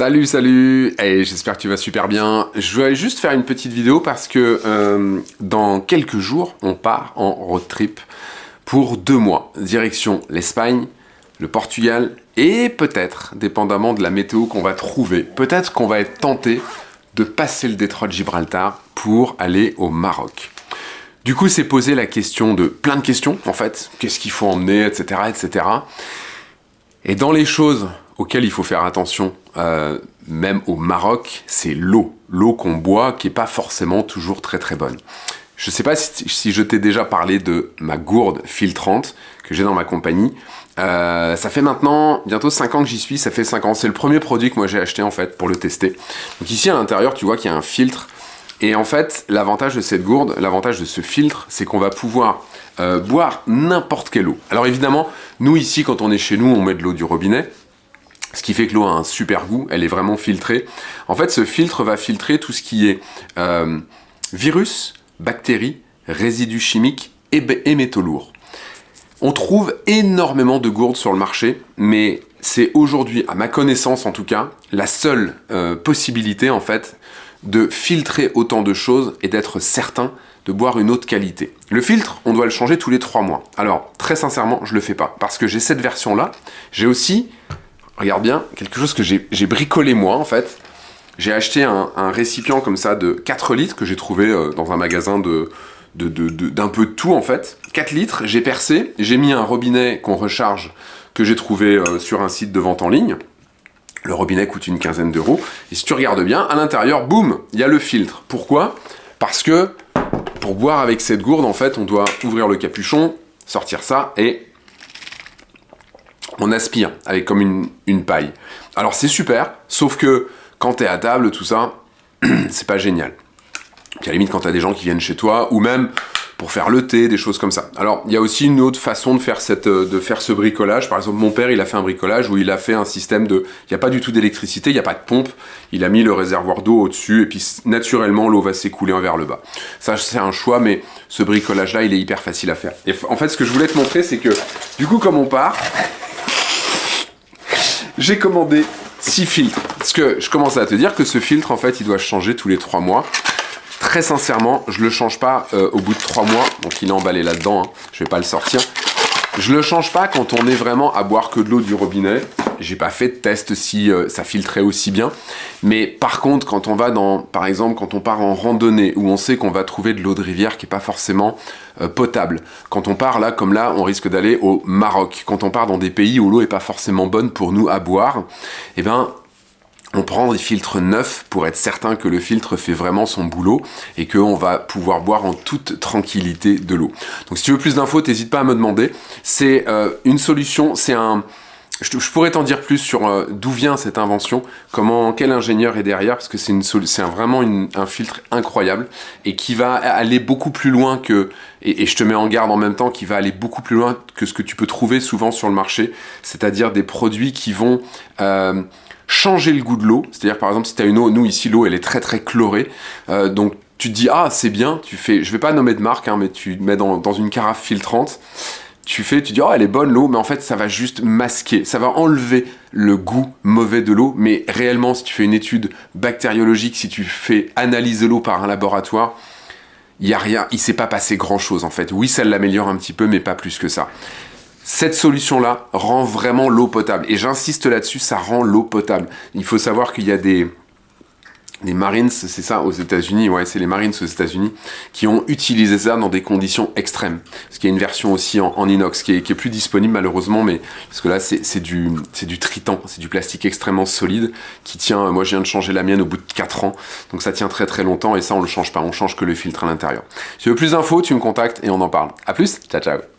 Salut, salut Et j'espère que tu vas super bien. Je voulais juste faire une petite vidéo parce que euh, dans quelques jours, on part en road trip pour deux mois. Direction l'Espagne, le Portugal et peut-être, dépendamment de la météo qu'on va trouver, peut-être qu'on va être tenté de passer le détroit de Gibraltar pour aller au Maroc. Du coup, c'est posé la question de plein de questions, en fait. Qu'est-ce qu'il faut emmener, etc., etc. Et dans les choses auxquelles il faut faire attention, euh, même au Maroc, c'est l'eau. L'eau qu'on boit qui n'est pas forcément toujours très très bonne. Je ne sais pas si, je t'ai déjà parlé de ma gourde filtrante que j'ai dans ma compagnie. Euh, ça fait maintenant bientôt 5 ans que j'y suis, ça fait 5 ans. C'est le premier produit que moi j'ai acheté en fait pour le tester. Donc ici à l'intérieur, tu vois qu'il y a un filtre. Et en fait, l'avantage de cette gourde, l'avantage de ce filtre, c'est qu'on va pouvoir euh, boire n'importe quelle eau. Alors évidemment, nous ici, quand on est chez nous, on met de l'eau du robinet. Ce qui fait que l'eau a un super goût, elle est vraiment filtrée. En fait, ce filtre va filtrer tout ce qui est euh, virus, bactéries, résidus chimiques et, métaux lourds. On trouve énormément de gourdes sur le marché, mais c'est aujourd'hui, à ma connaissance en tout cas, la seule euh, possibilité en fait de filtrer autant de choses et d'être certain de boire une de qualité. Le filtre, on doit le changer tous les trois mois. Alors, très sincèrement, je le fais pas, parce que j'ai cette version-là. J'ai aussi, regarde bien, quelque chose que j'ai bricolé moi, en fait. J'ai acheté un, récipient comme ça de 4 litres que j'ai trouvé euh, dans un magasin de d'un peu de tout en fait. 4 litres, j'ai percé, j'ai mis un robinet qu'on recharge que j'ai trouvé euh, sur un site de vente en ligne. Le robinet coûte une quinzaine d'euros. Et si tu regardes bien, à l'intérieur, boum, il y a le filtre. Pourquoi? Parce que pour boire avec cette gourde, en fait, on doit ouvrir le capuchon, sortir ça et on aspire avec comme une, paille. Alors c'est super, sauf que quand tu es à table, tout ça, c'est pas génial. Puis à la limite quand tu as des gens qui viennent chez toi, ou même pour faire le thé, des choses comme ça. Alors, il y a aussi une autre façon de faire, euh, de faire ce bricolage. Par exemple, mon père, il a fait un bricolage où il a fait un système de... Il n'y a pas du tout d'électricité, il n'y a pas de pompe. Il a mis le réservoir d'eau au-dessus et puis naturellement, l'eau va s'écouler vers le bas. Ça, c'est un choix, mais ce bricolage-là, il est hyper facile à faire. Et en fait, ce que je voulais te montrer, c'est que du coup, comme on part, j'ai commandé 6 filtres. Parce que je commence à te dire que ce filtre, en fait, il doit changer tous les 3 mois. Très sincèrement, je le change pas euh, au bout de 3 mois. Donc il est emballé là-dedans, hein. je vais pas le sortir. Je le change pas quand on est vraiment à boire que de l'eau du robinet. J'ai pas fait de test si euh, ça filtrait aussi bien. Mais par contre, quand on va dans, par exemple, quand on part en randonnée, où on sait qu'on va trouver de l'eau de rivière qui est pas forcément euh, potable. Quand on part là, comme là, on risque d'aller au Maroc. Quand on part dans des pays où l'eau est pas forcément bonne pour nous à boire, eh ben, on prend des filtres neufs pour être certain que le filtre fait vraiment son boulot et qu'on va pouvoir boire en toute tranquillité de l'eau. Donc si tu veux plus d'infos, n'hésite pas à me demander. C'est euh, une solution, c'est un... Je, pourrais t'en dire plus sur euh, d'où vient cette invention, comment, quel ingénieur est derrière, parce que c'est vraiment un filtre incroyable et qui va aller beaucoup plus loin que, et, je te mets en garde en même temps, qui va aller beaucoup plus loin que ce que tu peux trouver souvent sur le marché, c'est-à-dire des produits qui vont euh, changer le goût de l'eau. C'est-à-dire, par exemple, si tu as une eau, nous ici, l'eau, elle est très très chlorée. Euh, donc, tu te dis, ah, c'est bien, tu fais, je vais pas nommer de marque, hein, mais tu mets dans, une carafe filtrante, tu fais, tu dis, oh, elle est bonne l'eau, mais en fait, ça va juste masquer, ça va enlever le goût mauvais de l'eau, mais réellement, si tu fais une étude bactériologique, si tu fais analyser l'eau par un laboratoire, il y a rien, il s'est pas passé grand chose en fait. Oui, ça l'améliore un petit peu, mais pas plus que ça. Cette solution-là rend vraiment l'eau potable. Et j'insiste là-dessus, ça rend l'eau potable. Il faut savoir qu'il y a des, des Marines, c'est ça, aux États-Unis, ouais, c'est les Marines aux États-Unis, qui ont utilisé ça dans des conditions extrêmes. Parce qu'il y a une version aussi en, inox qui est, plus disponible malheureusement, mais parce que là c'est du, du tritan, c'est du plastique extrêmement solide qui tient. Moi, je viens de changer la mienne au bout de 4 ans, donc ça tient très très longtemps et ça on le change pas, on change que le filtre à l'intérieur. Si tu veux plus d'infos, tu me contactes et on en parle. A plus, ciao ciao.